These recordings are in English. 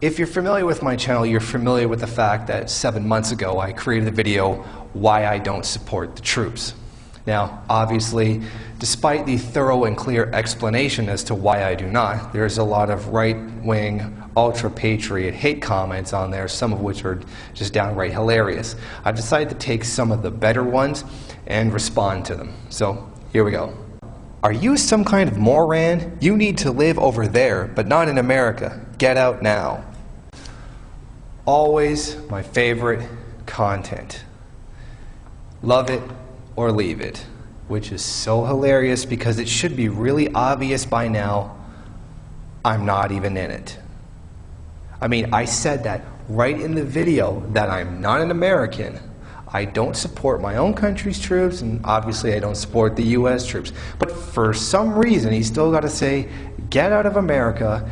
If you're familiar with my channel, you're familiar with the fact that seven months ago I created a video, Why I Don't Support the Troops. Now, obviously, despite the thorough and clear explanation as to why I do not, there's a lot of right-wing, ultra-patriot hate comments on there, some of which are just downright hilarious. I've decided to take some of the better ones and respond to them. So, here we go. Are you some kind of moron? You need to live over there, but not in America. Get out now. Always my favorite content. Love it or leave it, which is so hilarious because it should be really obvious by now I'm not even in it. I mean, I said that right in the video that I'm not an American. I don't support my own country's troops, and obviously I don't support the U.S. troops. But for some reason, he's still got to say, get out of America,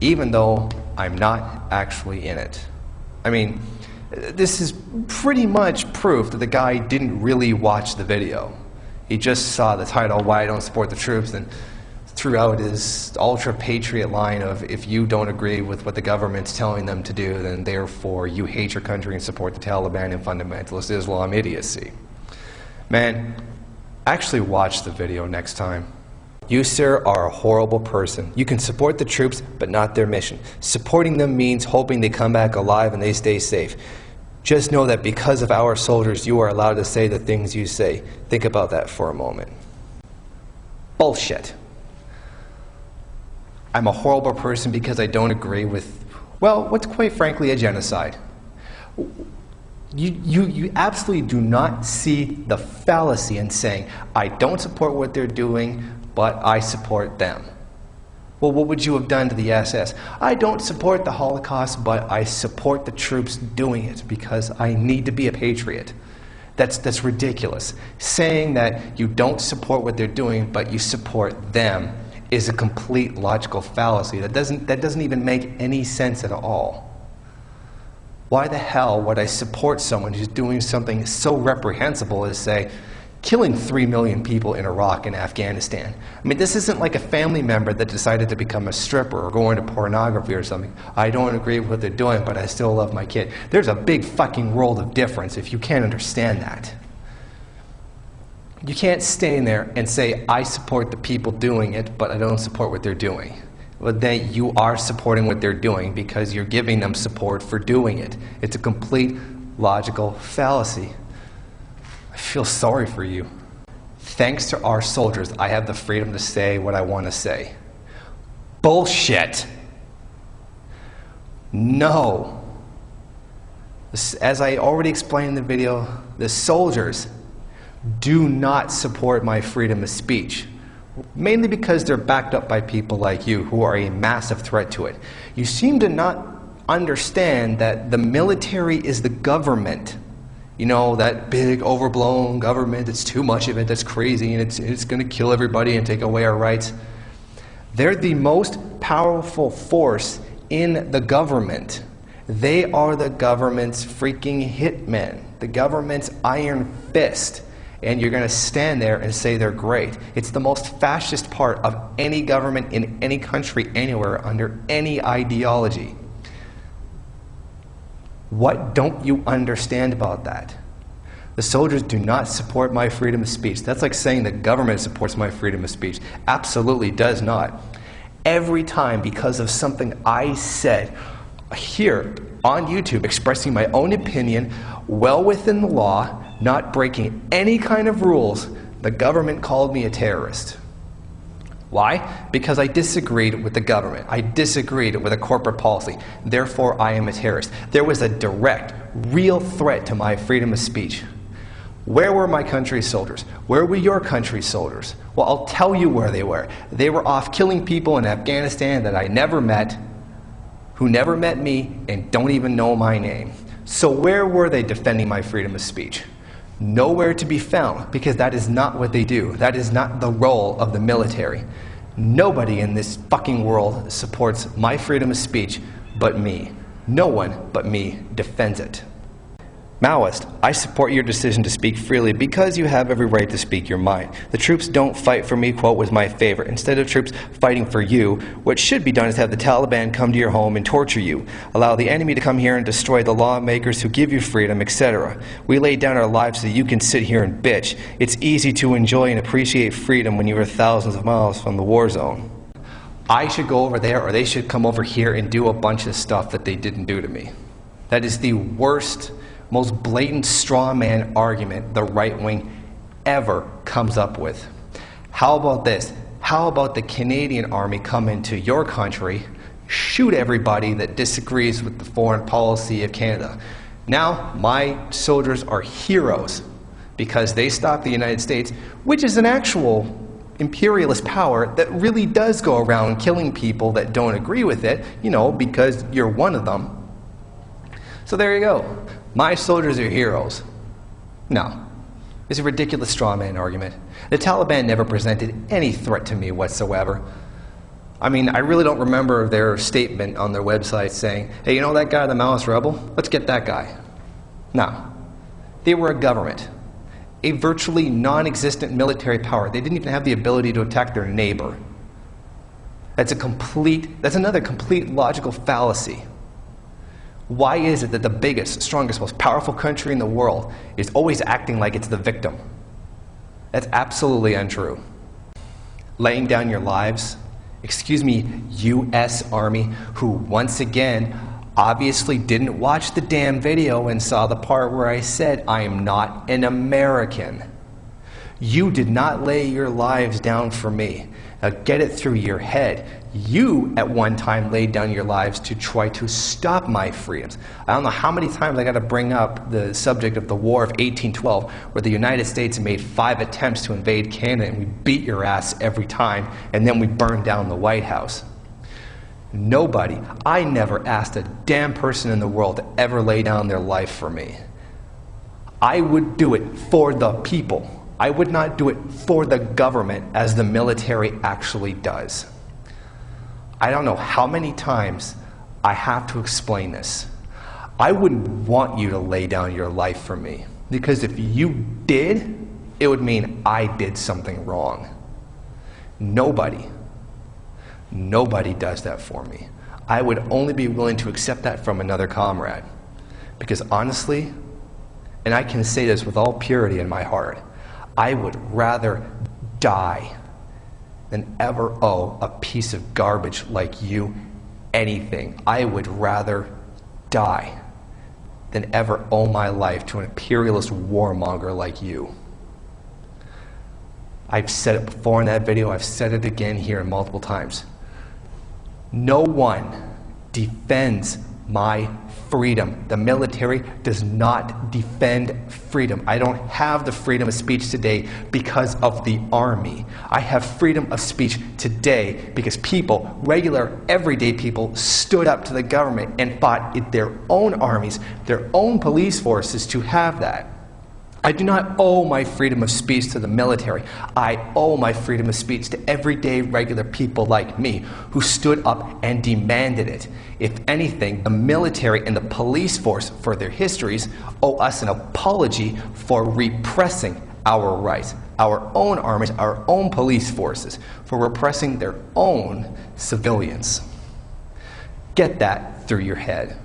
even though I'm not actually in it. I mean, this is pretty much proof that the guy didn't really watch the video. He just saw the title, Why I Don't Support the Troops, and threw out his ultra-patriot line of, if you don't agree with what the government's telling them to do, then therefore you hate your country and support the Taliban and fundamentalist Islam idiocy. Man, actually watch the video next time. You, sir, are a horrible person. You can support the troops, but not their mission. Supporting them means hoping they come back alive and they stay safe. Just know that because of our soldiers, you are allowed to say the things you say. Think about that for a moment. Bullshit. I'm a horrible person because I don't agree with, well, what's quite frankly a genocide. You, you, you absolutely do not see the fallacy in saying, I don't support what they're doing, but I support them. Well, what would you have done to the SS? I don't support the Holocaust, but I support the troops doing it because I need to be a patriot. That's, that's ridiculous. Saying that you don't support what they're doing, but you support them is a complete logical fallacy. That doesn't, that doesn't even make any sense at all. Why the hell would I support someone who's doing something so reprehensible as say, killing 3 million people in Iraq and Afghanistan. I mean, this isn't like a family member that decided to become a stripper or go into pornography or something. I don't agree with what they're doing, but I still love my kid. There's a big fucking world of difference if you can't understand that. You can't stand there and say, I support the people doing it, but I don't support what they're doing. Well, then you are supporting what they're doing because you're giving them support for doing it. It's a complete logical fallacy. Feel sorry for you. Thanks to our soldiers, I have the freedom to say what I want to say. Bullshit. No. As I already explained in the video, the soldiers do not support my freedom of speech. Mainly because they're backed up by people like you who are a massive threat to it. You seem to not understand that the military is the government you know, that big overblown government, that's too much of it, that's crazy, and it's, it's going to kill everybody and take away our rights. They're the most powerful force in the government. They are the government's freaking hitmen, the government's iron fist. And you're going to stand there and say they're great. It's the most fascist part of any government in any country, anywhere, under any ideology. What don't you understand about that? The soldiers do not support my freedom of speech. That's like saying the government supports my freedom of speech. Absolutely does not. Every time, because of something I said here on YouTube, expressing my own opinion, well within the law, not breaking any kind of rules, the government called me a terrorist. Why? Because I disagreed with the government. I disagreed with a corporate policy. Therefore, I am a terrorist. There was a direct, real threat to my freedom of speech. Where were my country's soldiers? Where were your country's soldiers? Well, I'll tell you where they were. They were off killing people in Afghanistan that I never met, who never met me, and don't even know my name. So where were they defending my freedom of speech? Nowhere to be found because that is not what they do. That is not the role of the military. Nobody in this fucking world supports my freedom of speech but me. No one but me defends it. Maoist, I support your decision to speak freely because you have every right to speak your mind. The troops don't fight for me, quote, was my favorite. Instead of troops fighting for you, what should be done is have the Taliban come to your home and torture you, allow the enemy to come here and destroy the lawmakers who give you freedom, etc. We lay down our lives so you can sit here and bitch. It's easy to enjoy and appreciate freedom when you are thousands of miles from the war zone. I should go over there or they should come over here and do a bunch of stuff that they didn't do to me. That is the worst most blatant straw man argument the right wing ever comes up with. How about this? How about the Canadian Army come into your country, shoot everybody that disagrees with the foreign policy of Canada? Now, my soldiers are heroes because they stopped the United States, which is an actual imperialist power that really does go around killing people that don't agree with it, you know, because you're one of them. So there you go. My soldiers are heroes. No. It's a ridiculous straw man argument. The Taliban never presented any threat to me whatsoever. I mean, I really don't remember their statement on their website saying, hey, you know that guy, the Maoist rebel? Let's get that guy. No. They were a government, a virtually non existent military power. They didn't even have the ability to attack their neighbor. That's a complete, that's another complete logical fallacy. Why is it that the biggest, strongest, most powerful country in the world is always acting like it's the victim? That's absolutely untrue. Laying down your lives, excuse me, US Army, who once again obviously didn't watch the damn video and saw the part where I said, I am not an American. You did not lay your lives down for me. Now get it through your head. You, at one time, laid down your lives to try to stop my freedoms. I don't know how many times I got to bring up the subject of the War of 1812, where the United States made five attempts to invade Canada and we beat your ass every time, and then we burned down the White House. Nobody, I never asked a damn person in the world to ever lay down their life for me. I would do it for the people. I would not do it for the government as the military actually does. I don't know how many times I have to explain this. I wouldn't want you to lay down your life for me because if you did, it would mean I did something wrong. Nobody, nobody does that for me. I would only be willing to accept that from another comrade. Because honestly, and I can say this with all purity in my heart, I would rather die than ever owe a piece of garbage like you anything. I would rather die than ever owe my life to an imperialist warmonger like you. I've said it before in that video, I've said it again here multiple times. No one defends my freedom. The military does not defend freedom. I don't have the freedom of speech today because of the army. I have freedom of speech today because people, regular, everyday people, stood up to the government and fought their own armies, their own police forces to have that. I do not owe my freedom of speech to the military. I owe my freedom of speech to everyday regular people like me who stood up and demanded it. If anything, the military and the police force, for their histories, owe us an apology for repressing our rights, our own armies, our own police forces, for repressing their own civilians. Get that through your head.